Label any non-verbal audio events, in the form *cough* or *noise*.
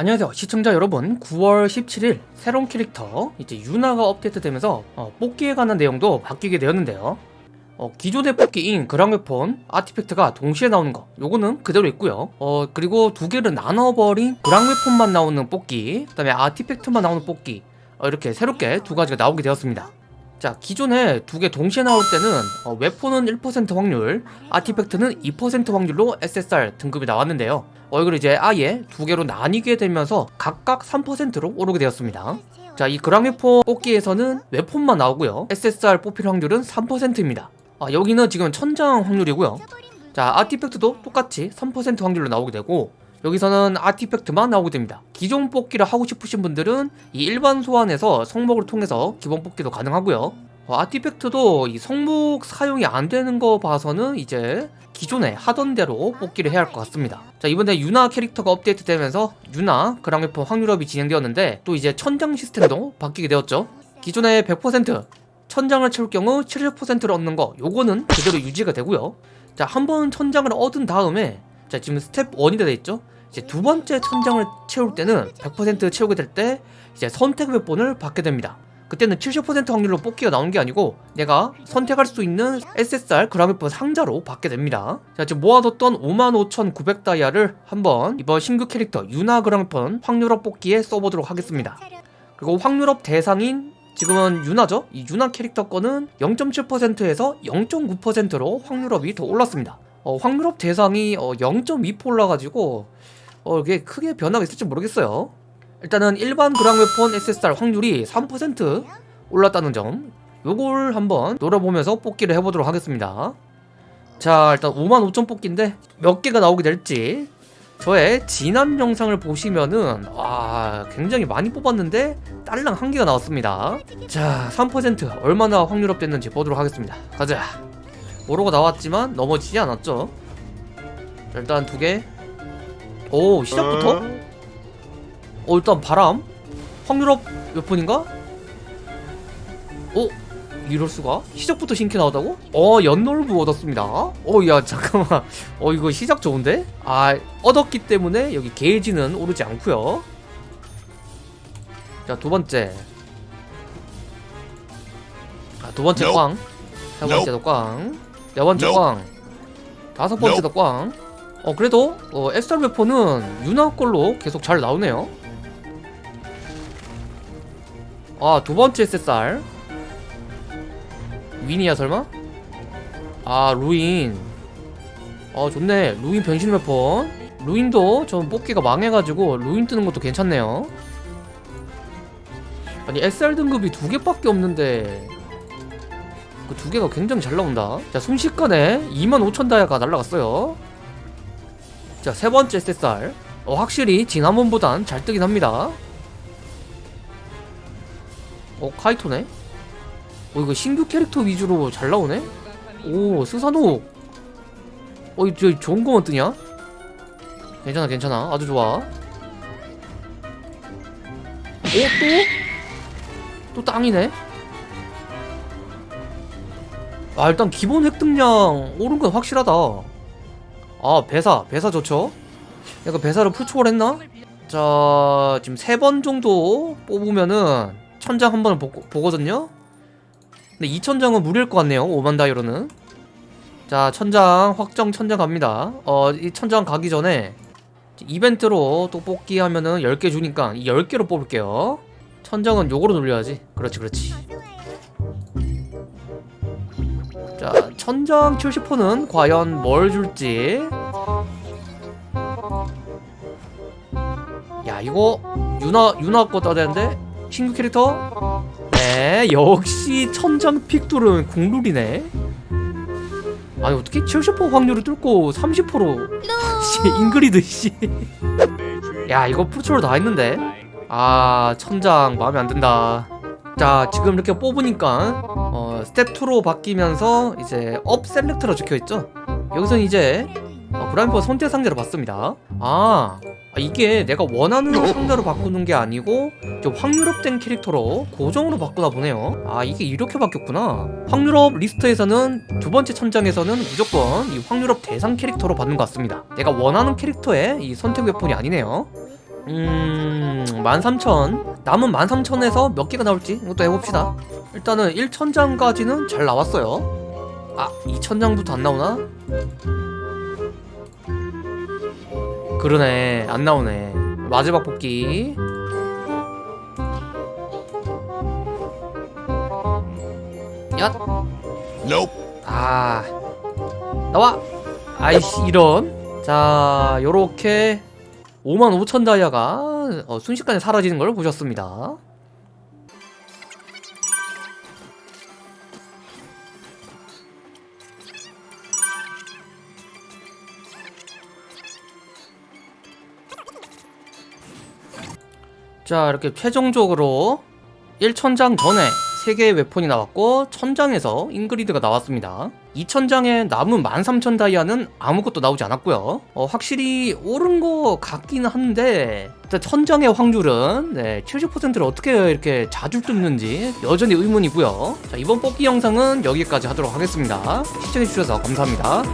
안녕하세요. 시청자 여러분 9월 17일 새로운 캐릭터 이제 유나가 업데이트되면서 어, 뽑기에 관한 내용도 바뀌게 되었는데요. 어, 기존의 뽑기인 그랑웨폰 아티팩트가 동시에 나오는 거 요거는 그대로 있고요. 어, 그리고 두 개를 나눠버린 그랑웨폰만 나오는 뽑기 그 다음에 아티팩트만 나오는 뽑기 어, 이렇게 새롭게 두 가지가 나오게 되었습니다 자 기존에 두 개 동시에 나올 때는 어, 웨폰은 1% 확률 아티팩트는 2% 확률로 SSR 등급이 나왔는데요. 어, 이걸 이제 아예 두 개로 나뉘게 되면서 각각 3%로 오르게 되었습니다. 자이 그랑웨폰 뽑기에서는 웨폰만 나오고요. SSR 뽑힐 확률은 3%입니다. 아, 여기는 지금 천장 확률이고요. 자 아티팩트도 똑같이 3% 확률로 나오게 되고 여기서는 아티팩트만 나오게 됩니다. 기존 뽑기를 하고 싶으신 분들은 이 일반 소환에서 성목을 통해서 기본 뽑기도 가능하고요. 어, 아티팩트도 이 성목 사용이 안 되는 거 봐서는 이제 기존에 하던 대로 뽑기를 해야 할 것 같습니다. 자 이번에 유나 캐릭터가 업데이트 되면서 유나 그랑웨폰 확률업이 진행되었는데 또 이제 천장 시스템도 바뀌게 되었죠. 기존에 100% 천장을 채울 경우 70%를 얻는 거 요거는 그대로 유지가 되고요. 자 한 번 천장을 얻은 다음에 자 지금 스텝 1이 되어 있죠? 이제 두 번째 천장을 채울 때는 100% 채우게 될 때 이제 선택 weapon을 받게 됩니다. 그때는 70% 확률로 뽑기가 나오는 게 아니고 내가 선택할 수 있는 SSR 그랑웨폰 상자로 받게 됩니다. 자 지금 모아뒀던 55,900 다이아를 한번 이번 신규 캐릭터 유나 그랑웨폰 확률up 뽑기에 써보도록 하겠습니다. 그리고 확률업 대상인 지금은 유나죠? 이 유나 캐릭터 거는 0.7%에서 0.9%로 확률업이 더 올랐습니다 어, 확률업 대상이 어, 0.2% 올라가지고 어, 이게 크게 변화가 있을지 모르겠어요. 일단은 일반 그랑 웨폰 SSR 확률이 3% 올랐다는 점. 요걸 한번 노려보면서 뽑기를 해보도록 하겠습니다. 자 일단 55,000 뽑기인데 몇 개가 나오게 될지. 저의 지난 영상을 보시면은 와 굉장히 많이 뽑았는데 딸랑 한 개가 나왔습니다. 자 3% 얼마나 확률업 됐는지 보도록 하겠습니다. 가자 오로가 나왔지만 넘어지지 않았죠 자, 일단 두개오 시작부터 어 일단 바람 확률업 몇 분인가? 어? 이럴수가? 시작부터 신캐 나오다고? 어 연놀부 얻었습니다 어야 *laughs* 잠깐만 어 이거 시작 좋은데? 아 얻었기 때문에 여기 게이지는 오르지 않고요 자 두번째 아 두번째 Nope. 꽝 세 번째도 꽝 네 번째 Nope. 꽝 다섯 번째도 꽝 어 그래도 어 엑스트라 웨폰은 유나 걸로 계속 잘 나오네요. 아 두 번째 SSR 윈이야 설마? 아 루인. 어 좋네. 루인 변신 웨폰 루인도 좀 뽑기가 망해가지고 루인 뜨는 것도 괜찮네요. 아니 SR 등급이 두 개밖에 없는데 그 두 개가 굉장히 잘 나온다 자 순식간에 25,000 다이아가 날라갔어요 자 세 번째 SSR 어 확실히 지난번보단 잘 뜨긴 합니다 어 카이토네 어 이거 신규 캐릭터 위주로 잘 나오네? 오 스사노 어이 저 좋은 거만 뜨냐? 괜찮아 괜찮아 아주 좋아 어 또? 또 땅이네? 아 일단 기본 획득량 오른 건 확실하다 아 배사 배사 좋죠? 약간 배사를 풀초월했나? 자 지금 세 번 정도 뽑으면은 천장 한 번을 보, 보거든요? 근데 2천장은 무리일 것 같네요 5만 다이로는 자 천장 확정 천장 갑니다 어 이 천장 가기 전에 이벤트로 또 뽑기 하면은 10개 주니까 이 10개로 뽑을게요 천장은 요거로 돌려야지 그렇지 그렇지 자 천장 70%는 과연 뭘 줄지? 야 이거 유나 유나 거 떠야 되는데? 신규 캐릭터? 네 역시 천장 픽뚫은 국룰이네. 아니 어떻게 70% 확률을 뚫고 30%씨 잉그리드 씨야 이거 풀초로 다 했는데? 아 천장 마음에 안 든다. 자 지금 이렇게 뽑으니까 어, 스텝 2로 바뀌면서 이제 up select로 적혀있죠? 여기서는 이제 어, 브라인퍼 선택 상자로 봤습니다. 아 아, 이게 내가 원하는 상자로 바꾸는 게 아니고 좀 확률up된 캐릭터로 고정으로 바꾸나 보네요. 아 이게 이렇게 바뀌었구나. 확률up 리스트에서는 두 번째 천장에서는 무조건 이 확률up 대상 캐릭터로 받는 것 같습니다. 내가 원하는 캐릭터의 이 선택 weapon이 아니네요. 음... 13,000 남은 13,000에서 몇 개가 나올지 이것도 해봅시다 일단은 1,000장까지는 잘 나왔어요. 아 2,000장부터 안 나오나? 그러네 안 나오네. 마지막 뽑기. 얏 Nope. 아 나와. 아이씨 이런. 자 요렇게 55,000 다이아가 어, 순식간에 사라지는 걸 보셨습니다 자 이렇게 최종적으로 1000장 전에 3개의 웨폰이 나왔고 1000장에서 잉그리드가 나왔습니다. 2000장에 남은 13000 다이아는 아무것도 나오지 않았고요. 어, 확실히 오른 거 같기는 한데 일단 1000장의 확률은 네, 70%를 어떻게 이렇게 자주 뜯는지 여전히 의문이고요. 자 이번 뽑기 영상은 여기까지 하도록 하겠습니다. 시청해주셔서 감사합니다